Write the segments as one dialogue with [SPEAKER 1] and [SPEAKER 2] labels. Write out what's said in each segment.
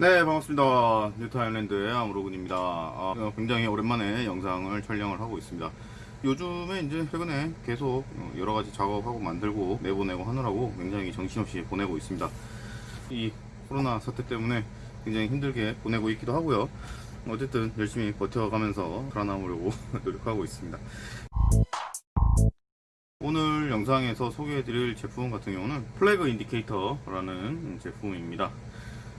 [SPEAKER 1] 네 반갑습니다. 뉴타 아일랜드의 아무로군입니다. 아, 어, 굉장히 오랜만에 영상을 촬영을 하고 있습니다. 요즘에 이제 최근에 계속 어, 여러가지 작업하고 만들고 내보내고 하느라고 굉장히 정신없이 보내고 있습니다. 이 코로나 사태 때문에 굉장히 힘들게 보내고 있기도 하고요. 어쨌든 열심히 버텨가면서 살아남으려고 노력하고 있습니다. 오늘 영상에서 소개해드릴 제품 같은 경우는 flag indicator라는 제품입니다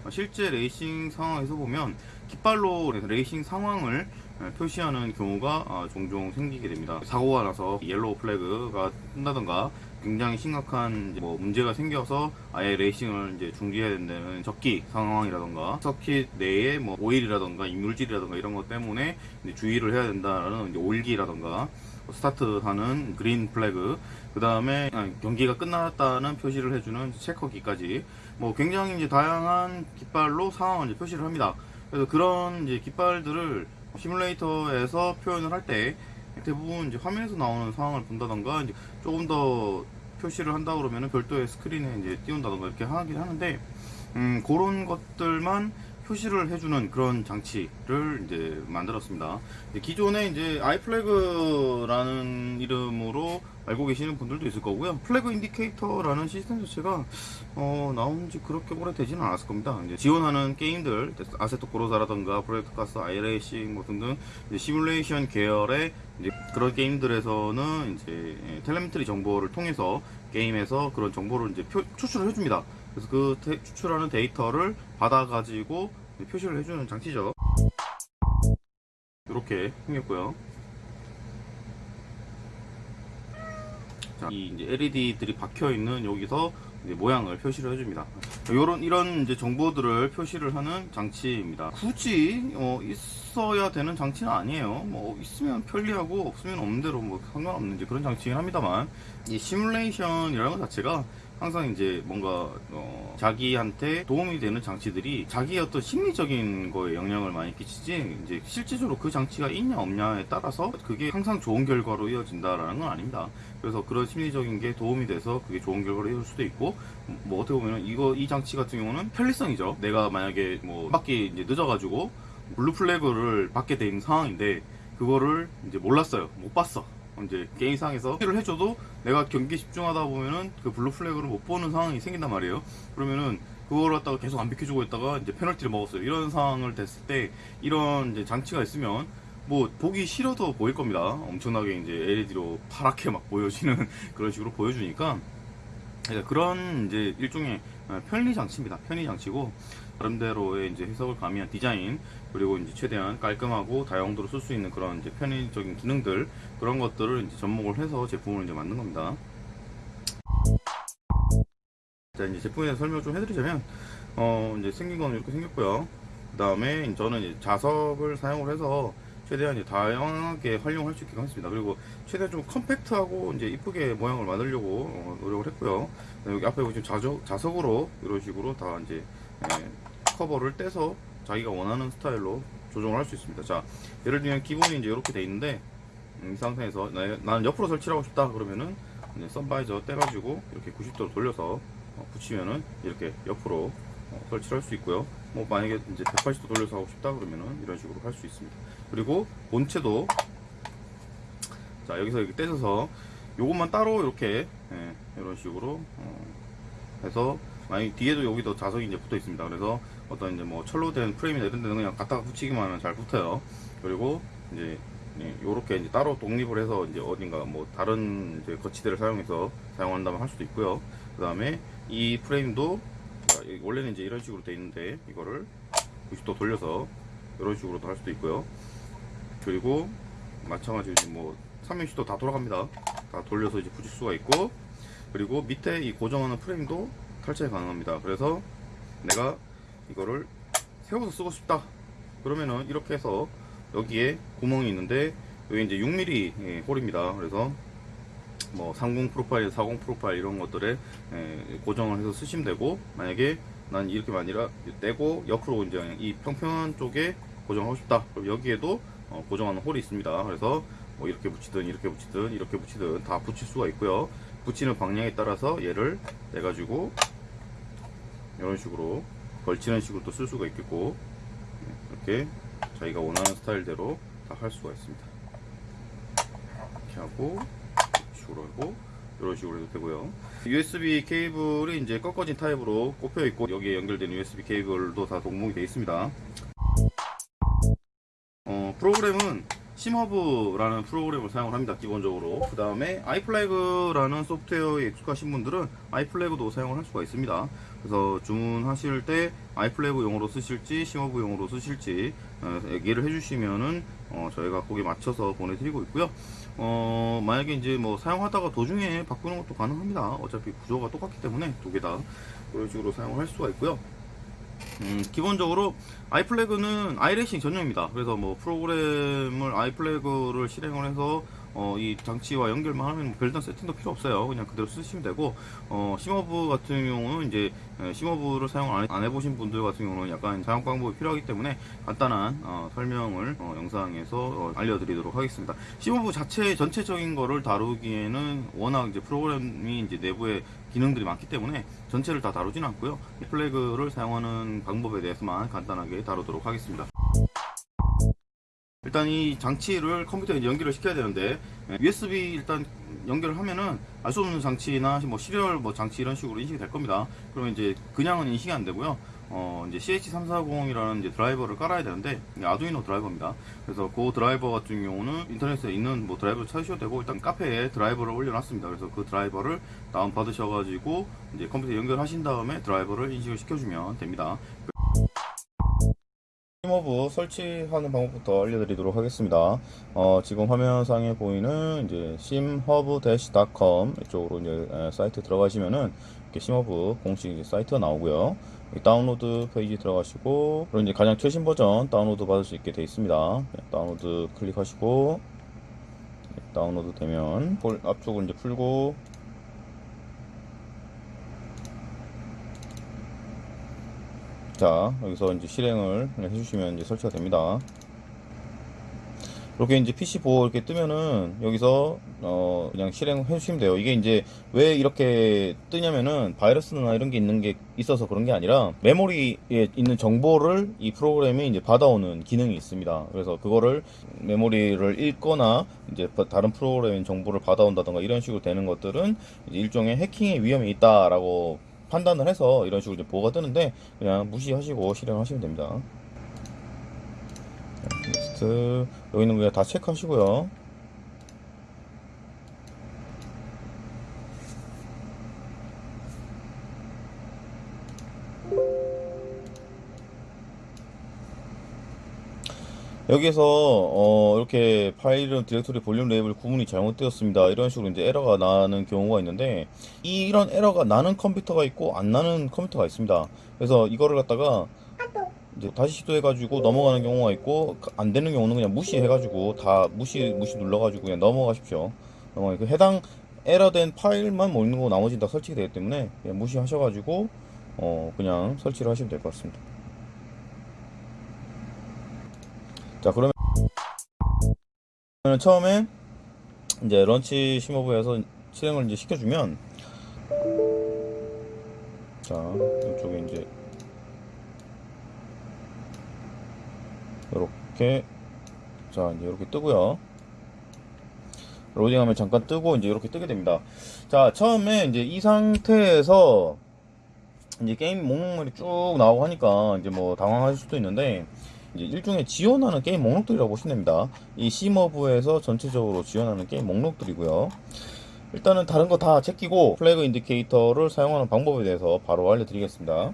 [SPEAKER 1] 실제 레이싱 상황에서 보면 깃발로 레이싱 상황을 표시하는 경우가 아, 종종 생기게 됩니다. 사고가 나서 yellow flag가 뜬다던가 굉장히 심각한 뭐 문제가 생겨서 아예 레이싱을 이제 중지해야 된다는 적기 상황이라던가 서킷 내에 뭐 오일이라던가 이물질이라던가 이런 것 때문에 주의를 해야 된다는 오일기라던가 스타트하는 green flag 그 다음에 경기가 끝났다는 표시를 해주는 체커기까지 뭐 굉장히 이제 다양한 깃발로 상황을 표시를 합니다. 그래서 그런 이제 깃발들을 시뮬레이터에서 표현을 할 때 대부분 이제 화면에서 나오는 상황을 본다던가 이제 조금 더 표시를 한다 그러면 별도의 스크린에 이제 띄운다던가 이렇게 하긴 하는데 음, 그런 것들만 표시를 해주는 그런 장치를 이제 만들었습니다. 기존에 이제 아이플래그라는 이름으로 알고 계시는 분들도 있을 거고요. flag indicator라는 시스템 자체가 어, 나온 지 그렇게 오래 되지는 않았을 겁니다. 이제 지원하는 게임들, Assetto Corsa라던가 Project CARS, iRacing 뭐 등등 시뮬레이션 계열의 그런 게임들에서는 이제 telemetry 정보를 통해서 게임에서 그런 정보를 이제 표, 추출을 해줍니다. 그래서 그 테, 추출하는 데이터를 받아가지고 표시를 해주는 장치죠. 이렇게 생겼고요. 자, 이 이제 LED들이 박혀 있는 여기서 모양을 표시를 해줍니다. 이런 이런 이제 정보들을 표시를 하는 장치입니다. 굳이 어, 있어야 되는 장치는 아니에요. 뭐 있으면 편리하고 없으면 없는 대로 뭐 상관없는 그런 장치긴 합니다만 이 시뮬레이션이라는 것 자체가 항상 이제 뭔가 어 자기한테 도움이 되는 장치들이 자기의 어떤 심리적인 거에 영향을 많이 끼치지 이제 실제적으로 그 장치가 있냐 없냐에 따라서 그게 항상 좋은 결과로 이어진다라는 건 아닙니다. 그래서 그런 심리적인 게 도움이 돼서 그게 좋은 결과로 이어질 수도 있고 뭐 어떻게 보면 이거 이 장치 같은 경우는 편리성이죠. 내가 만약에 뭐 바퀴 이제 늦어가지고 blue flag를 받게 된 상황인데 그거를 이제 몰랐어요. 못 봤어. 이제 게임상에서 를 해줘도 내가 경기 집중하다 보면은 그 blue flag를 못 보는 상황이 생긴단 말이에요. 그러면은 그걸 갖다가 계속 안 비켜주고 있다가 이제 페널티를 먹었어요. 이런 상황을 됐을 때 이런 이제 장치가 있으면 뭐 보기 싫어도 보일 겁니다. 엄청나게 이제 LED로 파랗게 막 보여지는 그런 식으로 보여주니까 그런 이제 일종의 편리 장치입니다. 편리 장치고 나름대로의 이제 해석을 가미한 디자인 그리고 이제 최대한 깔끔하고 다용도로 쓸 수 있는 그런 이제 편의적인 기능들 그런 것들을 이제 접목을 해서 제품을 이제 만든 겁니다. 자 이제 제품에 대해서 설명 좀 해드리자면 어 이제 생긴 건 이렇게 생겼고요. 그 다음에 저는 이제 자석을 사용을 해서 최대한 이제 다양하게 활용할 수 있게 했습니다. 그리고 최대한 좀 컴팩트하고 이제 이쁘게 모양을 만들려고 어, 노력을 했고요. 여기 앞에 보시면 자석, 자석으로 이런 식으로 다 이제 예, 커버를 떼서 자기가 원하는 스타일로 조정을 할 수 있습니다. 자, 예를 들면 기본이 이제 이렇게 돼 있는데 음, 이 상태에서 나는 옆으로 설치를 하고 싶다 그러면은 선바이저 떼가지고 이렇게 90도로 돌려서 어, 붙이면은 이렇게 옆으로 어, 설치를 할수 있고요. 뭐 만약에 이제 180도 돌려서 하고 싶다 그러면은 이런 식으로 할 수 있습니다. 그리고 본체도 자 여기서 이렇게 떼서 요것만 따로 이렇게 예, 이런 식으로 어, 해서 만약 뒤에도 여기도 자석이 이제 붙어 있습니다. 그래서 어떤 이제 뭐 철로 된 프레임이나 이런 데는 그냥 갖다가 붙이기만 하면 잘 붙어요. 그리고 이제 이렇게 이제 따로 독립을 해서 이제 어딘가 뭐 다른 이제 거치대를 사용해서 사용한다면 할 수도 있고요. 그 다음에 이 프레임도 원래는 이제 이런 식으로 돼 있는데 이거를 90도 돌려서 이런 식으로도 할 수도 있고요. 그리고 마찬가지로 뭐 360도 다 돌아갑니다. 다 돌려서 이제 붙일 수가 있고 그리고 밑에 이 고정하는 프레임도 탈착이 가능합니다. 그래서 내가 이거를 세워서 쓰고 싶다. 그러면은 이렇게 해서 여기에 구멍이 있는데 여기 이제 6mm 예, 홀입니다. 그래서 뭐 30 프로파일, 40 프로파일 이런 것들에 예, 고정을 해서 쓰시면 되고 만약에 난 이렇게 아니라 떼고 옆으로 이제 이 평평한 쪽에 고정하고 싶다. 그럼 여기에도 어, 고정하는 홀이 있습니다. 그래서 뭐 이렇게 붙이든 이렇게 붙이든 이렇게 붙이든 다 붙일 수가 있고요. 붙이는 방향에 따라서 얘를 내 가지고 이런 식으로 걸치는 식으로 또 쓸 수가 있겠고 네, 이렇게 자기가 원하는 스타일대로 다 할 수가 있습니다. 이렇게 하고 식으로 하고 이런 식으로 해도 되고요. USB 케이블이 이제 꺾어진 타입으로 꼽혀 있고 여기에 연결된 USB 케이블도 다 동봉이 되어 있습니다. 어, 프로그램은 심허브라는 프로그램을 사용을 합니다. 기본적으로. 그 다음에 아이플래그라는 소프트웨어에 익숙하신 분들은 아이플래그도 사용을 할 수가 있습니다. 그래서 주문하실 때 아이플래그용으로 쓰실지 심허브용으로 쓰실지 어, 얘기를 해주시면은 어, 저희가 거기에 맞춰서 보내드리고 있고요. 어, 만약에 이제 뭐 사용하다가 도중에 바꾸는 것도 가능합니다. 어차피 구조가 똑같기 때문에 두 개다 그런 식으로 사용을 할 수가 있고요. 음, 기본적으로 아이플래그는 아이레싱 전용입니다. 그래서 뭐 프로그램을 아이플래그를 실행을 해서 어, 이 장치와 연결만 하면 뭐 별다른 세팅도 필요 없어요. 그냥 그대로 쓰시면 되고 어, SimHub 같은 경우는 이제 에, SimHub를 사용 안, 해보신 분들 같은 경우는 약간 사용 방법이 필요하기 때문에 간단한 어, 설명을 어, 영상에서 어, 알려드리도록 하겠습니다. SimHub 자체 전체적인 거를 다루기에는 워낙 이제 프로그램이 이제 내부에 기능들이 많기 때문에 전체를 다 다루진 않고요. 이 flag를 사용하는 방법에 대해서만 간단하게 다루도록 하겠습니다. 일단 이 장치를 컴퓨터에 연결을 시켜야 되는데 예, USB 일단 연결을 하면은 알 수 없는 장치나 뭐 serial 뭐 장치 이런 식으로 인식이 될 겁니다. 그러면 이제 그냥은 인식이 안 되고요. 어 이제 CH340이라는 이제 드라이버를 깔아야 되는데 Arduino 드라이버입니다. 그래서 그 드라이버 같은 경우는 인터넷에 있는 뭐 드라이버를 찾으셔도 되고 일단 카페에 드라이버를 올려놨습니다. 그래서 그 드라이버를 다운 받으셔가지고 이제 컴퓨터에 연결하신 다음에 드라이버를 인식을 시켜주면 됩니다. SimHub 설치하는 방법부터 알려드리도록 하겠습니다. 어, 지금 화면상에 보이는 이제 simhub-com 이쪽으로 이제 에, 사이트 들어가시면은 이렇게 SimHub 공식 이제 사이트가 나오고요. 다운로드 페이지 들어가시고 그리고 이제 가장 최신 버전 다운로드 받을 수 있게 되어 있습니다. 네, 다운로드 클릭하시고 네, 다운로드 되면 폴- 압축을 이제 풀고 자 여기서 이제 실행을 해주시면 이제 설치가 됩니다. 이렇게 이제 PC 보호 이렇게 뜨면은 여기서 어 그냥 실행해 주시면 돼요. 이게 이제 왜 이렇게 뜨냐면은 바이러스나 이런 게 있는 게 있어서 그런 게 아니라 메모리에 있는 정보를 이 프로그램이 이제 받아오는 기능이 있습니다. 그래서 그거를 메모리를 읽거나 이제 다른 프로그램의 정보를 받아온다던가 이런 식으로 되는 것들은 일종의 해킹의 위험이 있다라고 판단을 해서 이런 식으로 이제 보호가 뜨는데 그냥 무시하시고 실행하시면 됩니다. next 여기 있는 거 그냥 다 체크하시고요. 여기에서 어, 이렇게 파일은 directory 볼륨 레이블 구분이 잘못되었습니다. 이런 식으로 이제 에러가 나는 경우가 있는데 이런 에러가 나는 컴퓨터가 있고 안 나는 컴퓨터가 있습니다. 그래서 이거를 갖다가 이제 다시 시도해가지고 넘어가는 경우가 있고 안 되는 경우는 그냥 무시해가지고 다 무시 무시 눌러가지고 그냥 넘어가십시오. 넘어가 그 해당 에러된 파일만 뭐 있는 거 나머지는 다 설치가 되기 때문에 무시하셔가지고 어 그냥 설치를 하시면 될 것 같습니다. 자 그러면 처음에 이제 런치 심호브에서 실행을 이제 시켜주면 자 이쪽에 이제 이렇게 자 이제 이렇게 뜨고요. 로딩하면 잠깐 뜨고 이제 이렇게 뜨게 됩니다. 자 처음에 이제 이 상태에서 이제 게임 목록물이 쭉 나오고 하니까 이제 뭐 당황하실 수도 있는데 일종의 지원하는 게임 목록들이라고 보시면 됩니다. 이 시머브에서 전체적으로 지원하는 게임 목록들이고요. 일단은 다른 거 다 제끼고 flag indicator를 사용하는 방법에 대해서 바로 알려드리겠습니다.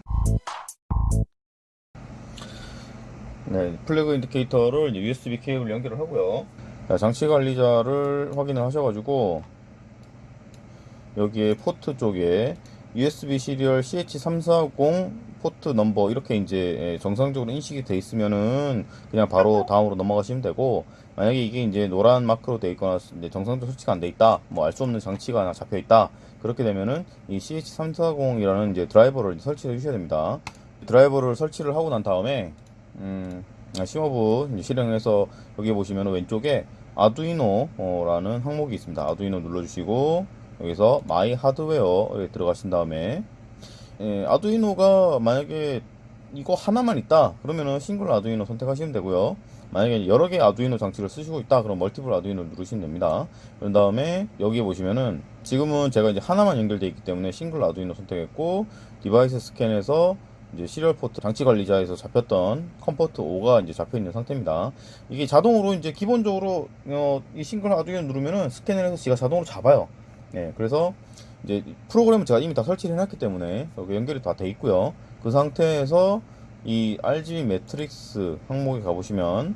[SPEAKER 1] 네, flag indicator를 USB 케이블 연결을 하고요. 자, 장치 관리자를 확인을 하셔가지고 여기에 포트 쪽에 USB serial CH340 port number 이렇게 이제 예, 정상적으로 인식이 돼 있으면은 그냥 바로 다음으로 넘어가시면 되고 만약에 이게 이제 노란 마크로 돼 있거나 이제 정상적으로 설치가 안 돼 있다 뭐 알 수 없는 장치가 하나 잡혀 있다 그렇게 되면은 이 CH340이라는 이제 드라이버를 설치해 주셔야 됩니다 드라이버를 설치를 하고 난 다음에 음, SimHub 이제 실행해서 여기 보시면 왼쪽에 Arduino라는 항목이 있습니다. Arduino 눌러주시고 여기서 마이 하드웨어에 들어가신 다음에 예, Arduino가 만약에 이거 하나만 있다 그러면은 single Arduino 선택하시면 되고요 만약에 여러 개의 Arduino 장치를 쓰시고 있다 그럼 multiple Arduino 누르시면 됩니다 그런 다음에 여기에 보시면은 지금은 제가 이제 하나만 연결되어 있기 때문에 single Arduino 선택했고 device scan에서 이제 serial 포트 장치 관리자에서 잡혔던 COM port 5가 이제 잡혀 있는 상태입니다. 이게 자동으로 이제 기본적으로 어, 이 single Arduino 누르면은 스캔을 해서 지가 자동으로 잡아요. 네, 그래서 이제 프로그램은 제가 이미 다 설치를 해놨기 때문에 연결이 다 돼 있고요. 그 상태에서 이 RGB matrix 항목에 가보시면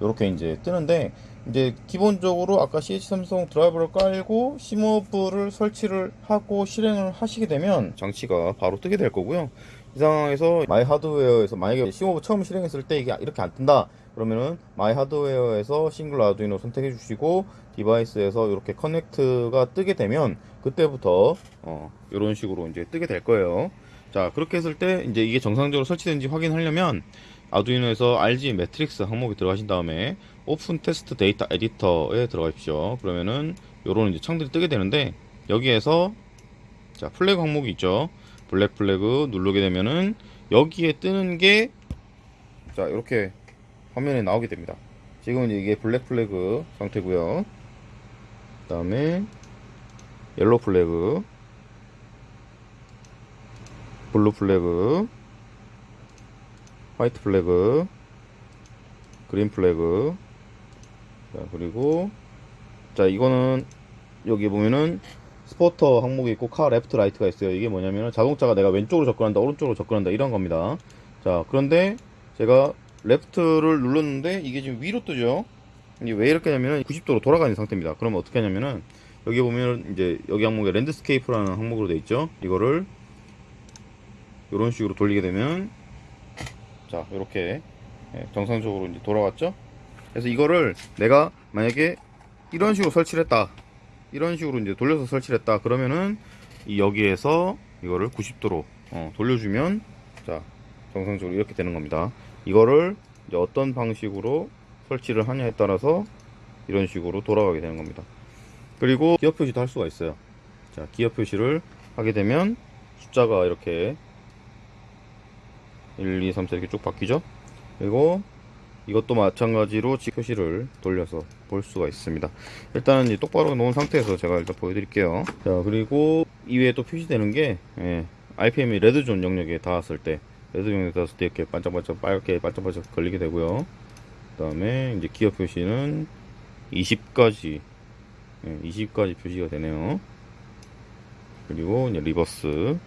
[SPEAKER 1] 이렇게 이제 뜨는데 이제 기본적으로 아까 CH340 드라이버를 깔고 SimHub를 설치를 하고 실행을 하시게 되면 장치가 바로 뜨게 될 거고요. 이 상황에서 My Hardware에서 만약에 SimHub 처음 실행했을 때 이게 이렇게 안 뜬다 그러면은 My Hardware에서 single Arduino 선택해 주시고 device에서 이렇게 connect가 뜨게 되면 그때부터 어 이런 식으로 이제 뜨게 될 거예요. 자 그렇게 했을 때 이제 이게 정상적으로 설치된지 확인하려면 Arduino에서 RGB matrix 항목에 들어가신 다음에 open test data editor에 들어가십시오. 그러면은 요런 이제 창들이 뜨게 되는데 여기에서 자 flag 항목이 있죠. black flag 누르게 되면은 여기에 뜨는 게 자 이렇게 화면에 나오게 됩니다. 지금은 이게 black flag 상태고요. 그 다음에 yellow flag, blue flag, white flag, green flag. 자, 그리고 자, 이거는 여기 보면은 spotter 항목이 있고 car left right가 있어요. 이게 뭐냐면 자동차가 내가 왼쪽으로 접근한다, 오른쪽으로 접근한다 이런 겁니다. 자, 그런데 제가 left를 눌렀는데 이게 지금 위로 뜨죠. 이게 왜 이렇게 하냐면 90도로 돌아가는 상태입니다. 그러면 어떻게 하냐면은 여기 보면 이제 여기 항목에 landscape라는 항목으로 돼 있죠. 이거를 이런 식으로 돌리게 되면 자 이렇게 예, 정상적으로 이제 돌아왔죠. 그래서 이거를 내가 만약에 이런 식으로 설치를 했다. 이런 식으로 이제 돌려서 설치를 했다. 그러면은 이 여기에서 이거를 90도로 어, 돌려주면 자 정상적으로 이렇게 되는 겁니다. 이거를 어떤 방식으로 설치를 하냐에 따라서 이런 식으로 돌아가게 되는 겁니다. 그리고 기어 표시도 할 수가 있어요. 자, 기어 표시를 하게 되면 숫자가 이렇게 1, 2, 3, 4 이렇게 쭉 바뀌죠. 그리고 이것도 마찬가지로 지 표시를 돌려서 볼 수가 있습니다. 일단은 이제 똑바로 놓은 상태에서 제가 일단 보여드릴게요. 자, 그리고 이외에 또 표시되는 게 예, RPM이 red zone 영역에 닿았을 때 red 영역에 닿았을 때 이렇게 반짝반짝 빨갛게 반짝반짝거리게 되고요. 그 다음에 이제 기어 표시는 20까지 20까지 표시가 되네요. 그리고 이제 reverse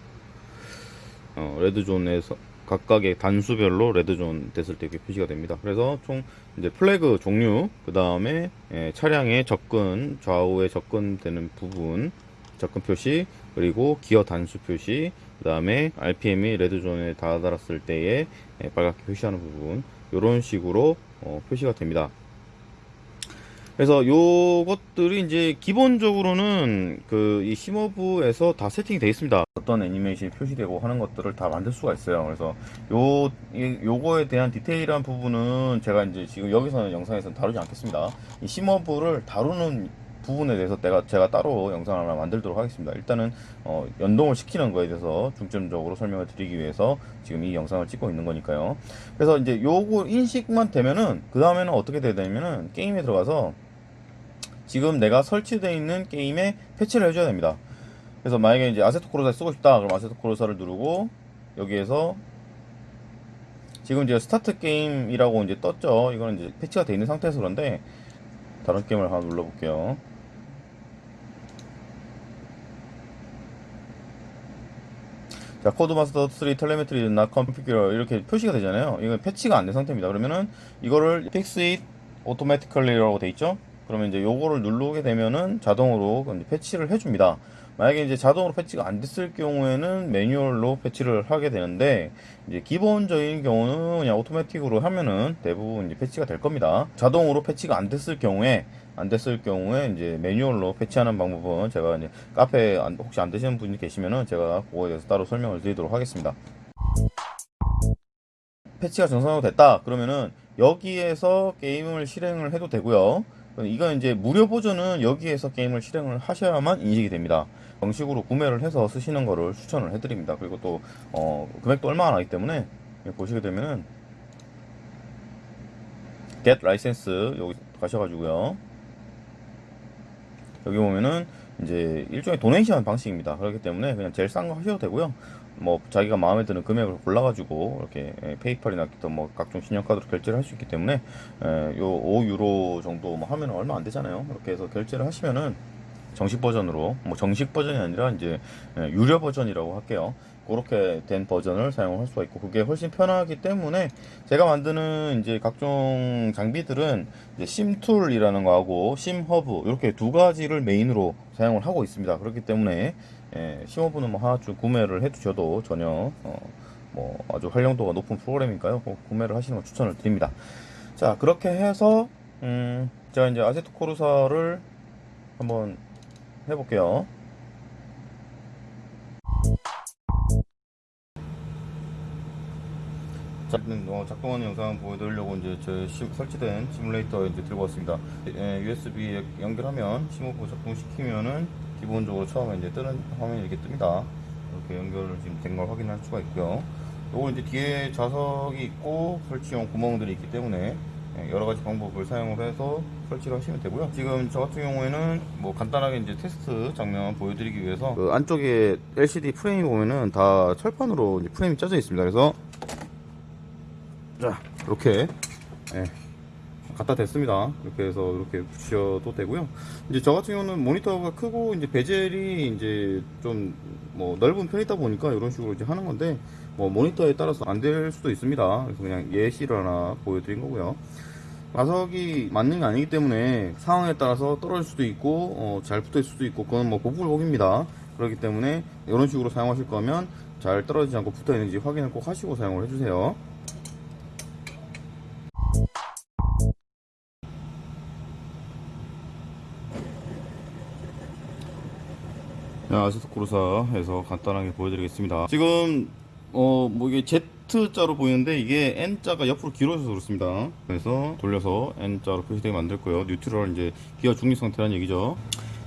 [SPEAKER 1] 어, red zone에서 각각의 단수별로 red zone 됐을 때 이렇게 표시가 됩니다. 그래서 총 이제 플래그 종류, 그 다음에 차량의 접근, 좌우에 접근되는 부분, 접근 표시, 그리고 기어 단수 표시, 그 다음에 RPM이 레드존에 다다랐을 때에 예, 빨갛게 표시하는 부분, 이런 식으로 어, 표시가 됩니다. 그래서 요것들이 이제 기본적으로는 그 이 심어부에서 다 세팅이 되어 있습니다. 어떤 애니메이션이 표시되고 하는 것들을 다 만들 수가 있어요. 그래서 요 이, 요거에 대한 디테일한 부분은 제가 이제 지금 여기서는 영상에서 다루지 않겠습니다. 이 심어부를 다루는 부분에 대해서 내가 제가 따로 영상을 하나 만들도록 하겠습니다. 일단은 어, 연동을 시키는 거에 대해서 중점적으로 설명을 드리기 위해서 지금 이 영상을 찍고 있는 거니까요. 그래서 이제 요거 인식만 되면은 그 다음에는 어떻게 되냐면은 게임에 들어가서 지금 내가 설치되어 있는 게임에 패치를 해줘야 됩니다. 그래서 만약에 이제 아세토 코르사 쓰고 싶다. 그럼 아세토 코르사를 누르고 여기에서 지금 이제 start game이라고 이제 떴죠. 이거는 이제 패치가 되어 있는 상태에서 그런데 다른 게임을 하나 눌러볼게요. 자, 코드마스터 3 telemetry not configured 이렇게 표시가 되잖아요. 이건 패치가 안 된 상태입니다. 그러면은 이거를 fix it automatically라고 돼 있죠. 그러면 이제 요거를 누르게 되면은 자동으로 패치를 해줍니다. 만약에 이제 자동으로 패치가 안 됐을 경우에는 매뉴얼로 패치를 하게 되는데 이제 기본적인 경우는 그냥 오토매틱으로 하면은 대부분 이제 패치가 될 겁니다. 자동으로 패치가 안 됐을 경우에 안 됐을 경우에 이제 매뉴얼로 패치하는 방법은 제가 이제 카페 혹시 안 되시는 분이 계시면은 제가 그거에 대해서 따로 설명을 드리도록 하겠습니다. 패치가 정상적으로 됐다 그러면은 여기에서 게임을 실행을 해도 되고요. 이건 이제 무료 버전은 여기에서 게임을 실행을 하셔야만 인식이 됩니다. 정식으로 구매를 해서 쓰시는 거를 추천을 해드립니다. 그리고 또 어, 금액도 얼마나 나기 때문에 보시게 되면은 get license 여기 가셔가지고요. 여기 보면은 이제 일종의 도네이션 방식입니다. 그렇기 때문에 그냥 제일 싼 거 하셔도 되고요. 뭐 자기가 마음에 드는 금액을 골라가지고 이렇게 예, 페이팔이나 또뭐 각종 신용카드로 결제를 할 수 있기 때문에 예, 요 5유로 정도 뭐 하면 얼마 안 되잖아요. 이렇게 해서 결제를 하시면은 정식 버전으로 뭐 정식 버전이 아니라 이제 예, 유료 버전이라고 할게요. 그렇게 된 버전을 사용할 수가 있고 그게 훨씬 편하기 때문에 제가 만드는 이제 각종 장비들은 심툴이라는 거하고 심허브 이렇게 두 가지를 메인으로 사용을 하고 있습니다. 그렇기 때문에 예, 심허브는 뭐 하나 좀 구매를 해두셔도 전혀 어, 뭐 아주 활용도가 높은 프로그램이니까요. 꼭 구매를 하시는 걸 추천을 드립니다. 자 그렇게 해서 음, 제가 이제 아세토 코르사를 한번 해볼게요. 자, 어, 작동하는 영상 보여드리려고 이제 제 시- 설치된 시뮬레이터 이제 들고 왔습니다. 예, USB 연결하면 심허브 작동시키면은 기본적으로 처음에 이제 뜨는 화면이 이렇게 뜹니다. 이렇게 연결을 지금 된 걸 확인할 수가 있고요. 요거 이제 뒤에 좌석이 있고 설치용 구멍들이 있기 때문에 예, 여러 가지 방법을 사용을 해서 설치를 하시면 되고요. 지금 저 같은 경우에는 뭐 간단하게 이제 테스트 장면 보여드리기 위해서 그 안쪽에 LCD 프레임 보면은 다 철판으로 프레임이 짜져 있습니다. 그래서 자 이렇게 예, 갖다 댔습니다 이렇게 해서 이렇게 붙여도 되고요 이제 저 같은 경우는 모니터가 크고 이제 베젤이 이제 좀 뭐 넓은 편이다 보니까 이런 식으로 이제 하는 건데 뭐 모니터에 따라서 안 될 수도 있습니다. 그래서 그냥 예시를 하나 보여드린 거고요. 마석이 맞는 게 아니기 때문에 상황에 따라서 떨어질 수도 있고 어, 잘 붙을 수도 있고 그건 뭐 고불복입니다. 그렇기 때문에 이런 식으로 사용하실 거면 잘 떨어지지 않고 붙어 있는지 확인을 꼭 하시고 사용을 해주세요. 아세토 코르사에서 간단하게 보여드리겠습니다. 지금 어 뭐 이게 Z자로 보이는데 이게 N자가 옆으로 길어져서 그렇습니다. 그래서 돌려서 N자로 표시되게 만들고요. neutral 이제 기어 중립 상태라는 얘기죠.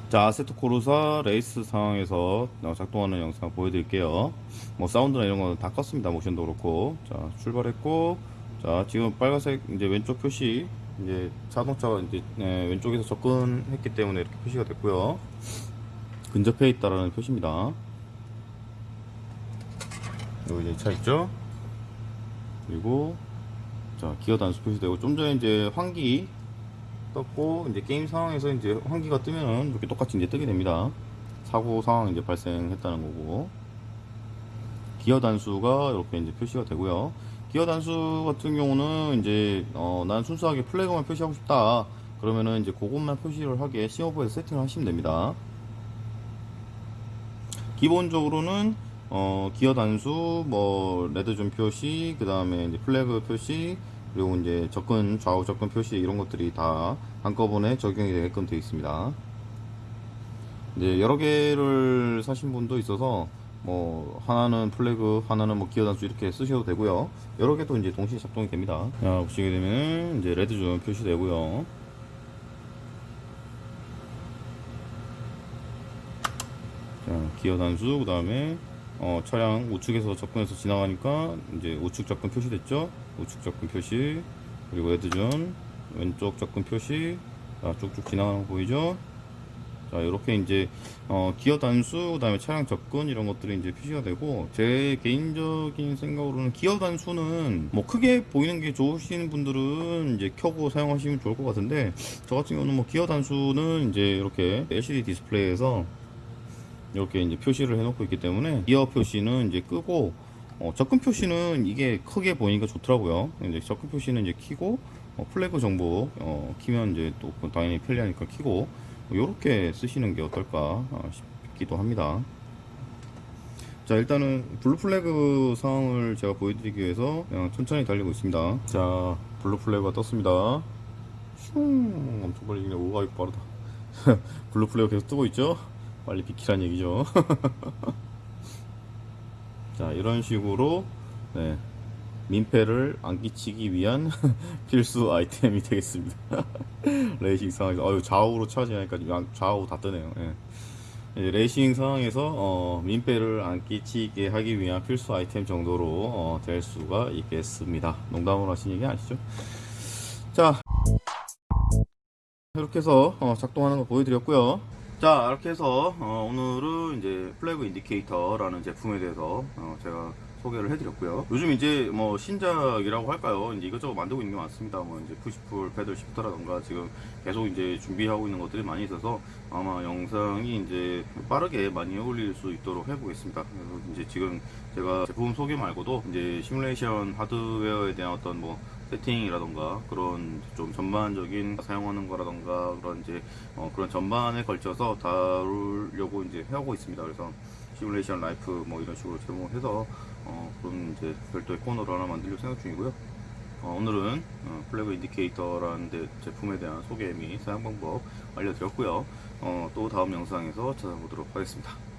[SPEAKER 1] 자 아세토 코르사 레이스 상황에서 작동하는 영상 보여드릴게요. 뭐 사운드나 이런 거는 다 껐습니다. 모션도 그렇고 자 출발했고 자 지금 빨간색 이제 왼쪽 표시 이제 자동차가 이제 네, 왼쪽에서 접근했기 때문에 이렇게 표시가 됐고요. 근접해 있다라는 표시입니다. 여기 차 있죠? 그리고 자 기어 단수 표시되고 좀 전에 이제 환기 떴고 이제 게임 상황에서 이제 환기가 뜨면은 이렇게 똑같이 이제 뜨게 됩니다. 사고 상황 이제 발생했다는 거고 기어 단수가 이렇게 이제 표시가 되고요. 기어 단수 같은 경우는 이제 어, 난 순수하게 플래그만 표시하고 싶다. 그러면은 이제 그것만 표시를 하게 심허브에서 세팅을 하시면 됩니다. 기본적으로는 어, 기어 단수, 뭐 red zone 표시, 그 다음에 이제 flag 표시, 그리고 이제 접근 좌우 접근 표시 이런 것들이 다 한꺼번에 적용이 되게끔 되어 있습니다. 이제 여러 개를 사신 분도 있어서 뭐 하나는 flag, 하나는 뭐 기어 단수 이렇게 쓰셔도 되고요. 여러 개도 이제 동시에 작동이 됩니다. 자, 보시게 되면 이제 red zone 표시되고요. 자, 기어 단수 그 다음에 어, 차량 우측에서 접근해서 지나가니까 이제 우측 접근 표시됐죠? 우측 접근 표시 그리고 red zone 왼쪽 접근 표시 자, 쭉쭉 지나가는 거 보이죠? 자 이렇게 이제 어, 기어 단수 그 다음에 차량 접근 이런 것들이 이제 표시가 되고 제 개인적인 생각으로는 기어 단수는 뭐 크게 보이는 게 좋으신 분들은 이제 켜고 사용하시면 좋을 것 같은데 저 같은 경우는 뭐 기어 단수는 이제 이렇게 LCD 디스플레이에서 이렇게 이제 표시를 해놓고 있기 때문에 기어 표시는 이제 끄고 어, 접근 표시는 이게 크게 보이니까 좋더라고요. 이제 접근 표시는 이제 키고 어, flag 정보 어, 키면 이제 또 당연히 편리하니까 키고 이렇게 쓰시는 게 어떨까 어, 싶기도 합니다. 자 일단은 blue flag 상황을 제가 보여드리기 위해서 그냥 천천히 달리고 있습니다. 자 blue flag가 떴습니다. 슝 엄청 빨리 오가 빠르다. blue flag 계속 뜨고 있죠? 빨리 비키란 얘기죠. 자, 이런 식으로, 네, 민폐를 안 끼치기 위한 필수 아이템이 되겠습니다. 레이싱 상황에서, 어유 좌우로 차지하니까 좌우 다 뜨네요. 예. 이제 레이싱 상황에서 어, 민폐를 안 끼치게 하기 위한 필수 아이템 정도로 어, 될 수가 있겠습니다. 농담으로 하신 얘기 아시죠? 자, 이렇게 해서 어, 작동하는 거 보여드렸고요. 자, 이렇게 해서 어, 오늘은 이제 flag indicator라는 제품에 대해서 어, 제가 소개를 해드렸고요. 요즘 이제 뭐 신작이라고 할까요? 이제 이것저것 만들고 있는 게 많습니다. 뭐 이제 push pull, paddle shifter라던가 지금 계속 이제 준비하고 있는 것들이 많이 있어서 아마 영상이 이제 빠르게 많이 올릴 수 있도록 해보겠습니다. 그래서 이제 지금 제가 제품 소개 말고도 이제 시뮬레이션 하드웨어에 대한 어떤 뭐 세팅이라던가 그런 좀 전반적인 사용하는 거라던가 그런 이제 어 그런 전반에 걸쳐서 다루려고 이제 하고 있습니다. 그래서 simulation life 뭐 이런 식으로 제목해서 어 그런 이제 별도의 코너를 하나 만들려고 생각 중이고요. 어, 오늘은 어, flag indicator라는 데 제품에 대한 소개 및 사용 방법 알려드렸고요. 어, 또 다음 영상에서 찾아보도록 하겠습니다.